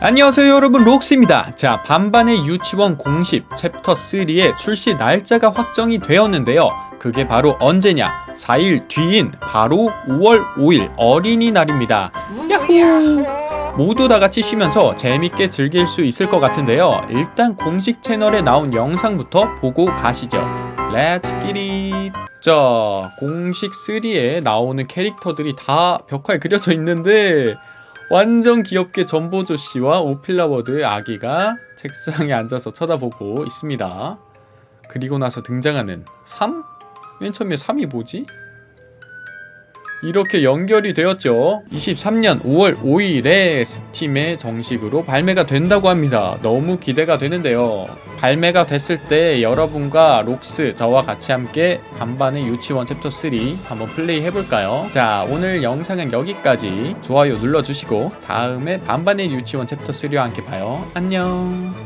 안녕하세요 여러분. 록스입니다. 자 반반의 유치원 공식 챕터 3의 출시 날짜가 확정이 되었는데요. 그게 바로 언제냐? 4일 뒤인 바로 5월 5일 어린이날입니다. 야호! 모두 다 같이 쉬면서 재밌게 즐길 수 있을 것 같은데요. 일단 공식 채널에 나온 영상부터 보고 가시죠. let's get it 자 공식 3에 나오는 캐릭터들이 다 벽화에 그려져 있는데 완전 귀엽게 전보조 씨와 오필라워드의 아기가 책상에 앉아서 쳐다보고 있습니다. 그리고 나서 등장하는 3? 맨 처음에 3이 뭐지? 이렇게 연결이 되었죠. 23년 5월 5일에 스팀에 정식으로 발매가 된다고 합니다. 너무 기대가 되는데요. 발매가 됐을 때 여러분과 록스 저와 같이 함께 반반의 유치원 챕터 3 한번 플레이 해볼까요? 자 오늘 영상은 여기까지 좋아요 눌러주시고 다음에 반반의 유치원 챕터 3와 함께 봐요. 안녕